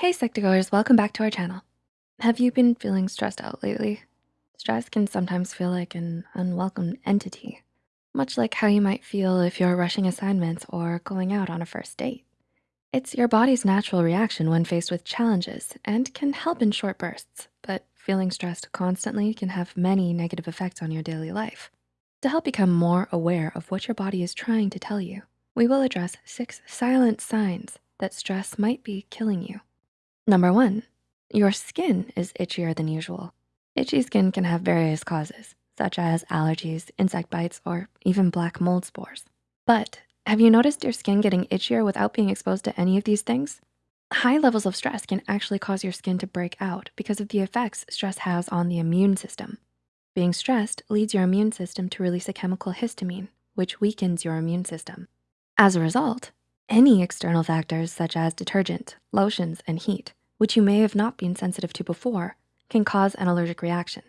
Hey Psych2Goers, welcome back to our channel. Have you been feeling stressed out lately? Stress can sometimes feel like an unwelcome entity, much like how you might feel if you're rushing assignments or going out on a first date. It's your body's natural reaction when faced with challenges and can help in short bursts, but feeling stressed constantly can have many negative effects on your daily life. To help become more aware of what your body is trying to tell you, we will address six silent signs that stress might be killing you. Number one, your skin is itchier than usual. Itchy skin can have various causes, such as allergies, insect bites, or even black mold spores. But have you noticed your skin getting itchier without being exposed to any of these things? High levels of stress can actually cause your skin to break out because of the effects stress has on the immune system. Being stressed leads your immune system to release a chemical histamine, which weakens your immune system. As a result, any external factors such as detergent, lotions, and heat, which you may have not been sensitive to before, can cause an allergic reaction.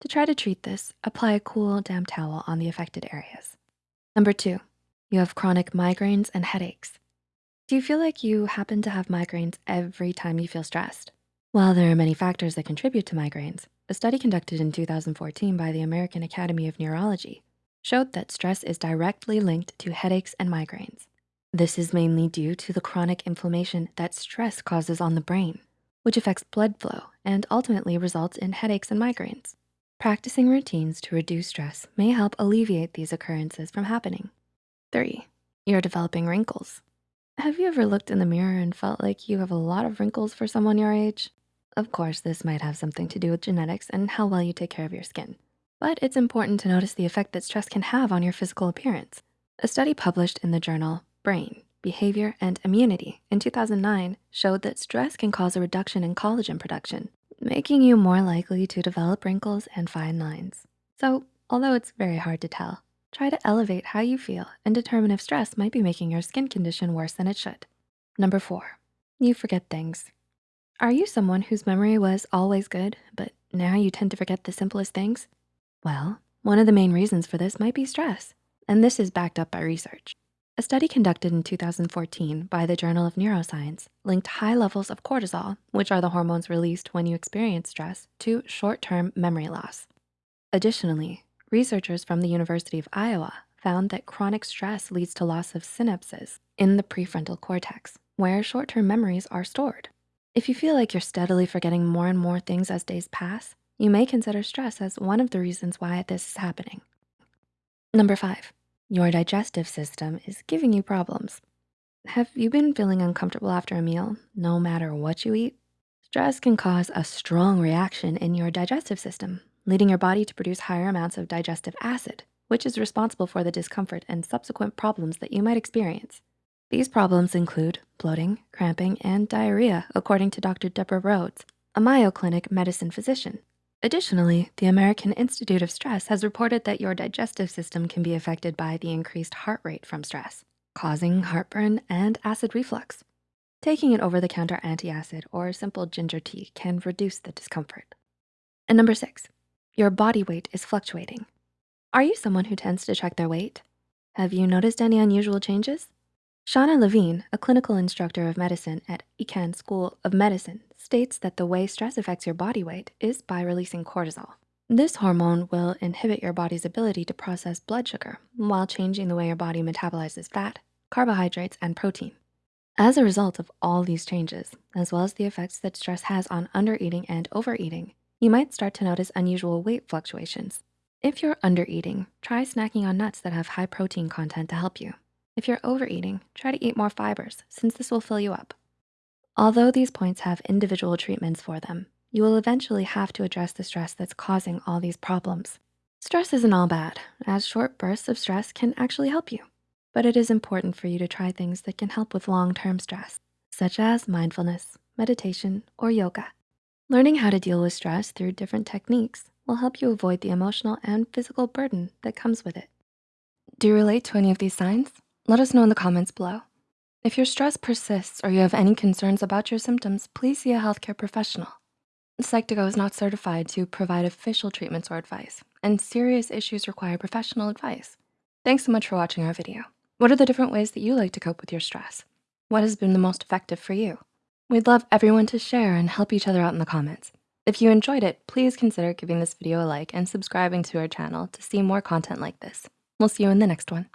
To try to treat this, apply a cool, damp towel on the affected areas. Number two, you have chronic migraines and headaches. Do you feel like you happen to have migraines every time you feel stressed? While there are many factors that contribute to migraines, a study conducted in 2014 by the American Academy of Neurology showed that stress is directly linked to headaches and migraines. This is mainly due to the chronic inflammation that stress causes on the brain, which affects blood flow and ultimately results in headaches and migraines. Practicing routines to reduce stress may help alleviate these occurrences from happening. Three, you're developing wrinkles. Have you ever looked in the mirror and felt like you have a lot of wrinkles for someone your age? Of course, this might have something to do with genetics and how well you take care of your skin. But it's important to notice the effect that stress can have on your physical appearance. A study published in the journal Brain, Behavior, and Immunity in 2009 showed that stress can cause a reduction in collagen production, making you more likely to develop wrinkles and fine lines. So although it's very hard to tell, try to elevate how you feel and determine if stress might be making your skin condition worse than it should. Number four, you forget things. Are you someone whose memory was always good, but now you tend to forget the simplest things? Well, one of the main reasons for this might be stress, and this is backed up by research. A study conducted in 2014 by the Journal of Neuroscience linked high levels of cortisol, which are the hormones released when you experience stress, to short-term memory loss. Additionally, researchers from the University of Iowa found that chronic stress leads to loss of synapses in the prefrontal cortex, where short-term memories are stored. If you feel like you're steadily forgetting more and more things as days pass, you may consider stress as one of the reasons why this is happening. Number five, your digestive system is giving you problems. Have you been feeling uncomfortable after a meal, no matter what you eat? Stress can cause a strong reaction in your digestive system, leading your body to produce higher amounts of digestive acid, which is responsible for the discomfort and subsequent problems that you might experience. These problems include bloating, cramping, and diarrhea, according to Dr. Deborah Rhodes, a Mayo Clinic medicine physician. Additionally, the American Institute of Stress has reported that your digestive system can be affected by the increased heart rate from stress, causing heartburn and acid reflux. Taking an over-the-counter antacid or simple ginger tea can reduce the discomfort. And number six, your body weight is fluctuating. Are you someone who tends to check their weight? Have you noticed any unusual changes? Shauna Levine, a clinical instructor of medicine at Icahn School of Medicine, states that the way stress affects your body weight is by releasing cortisol. This hormone will inhibit your body's ability to process blood sugar while changing the way your body metabolizes fat, carbohydrates, and protein. As a result of all these changes, as well as the effects that stress has on undereating and overeating, you might start to notice unusual weight fluctuations. If you're undereating, try snacking on nuts that have high protein content to help you. If you're overeating, try to eat more fibers since this will fill you up. Although these points have individual treatments for them, you will eventually have to address the stress that's causing all these problems. Stress isn't all bad, as short bursts of stress can actually help you. But it is important for you to try things that can help with long-term stress, such as mindfulness, meditation, or yoga. Learning how to deal with stress through different techniques will help you avoid the emotional and physical burden that comes with it. Do you relate to any of these signs? Let us know in the comments below. If your stress persists or you have any concerns about your symptoms, please see a healthcare professional. Psych2Go is not certified to provide official treatments or advice, and serious issues require professional advice. Thanks so much for watching our video. What are the different ways that you like to cope with your stress? What has been the most effective for you? We'd love everyone to share and help each other out in the comments. If you enjoyed it, please consider giving this video a like and subscribing to our channel to see more content like this. We'll see you in the next one.